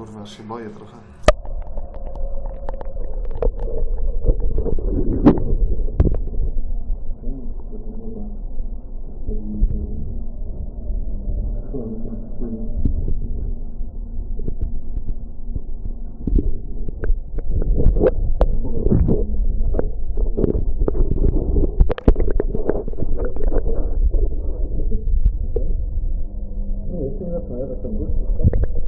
kurwa, się boję trochę. Nie, jeszcze.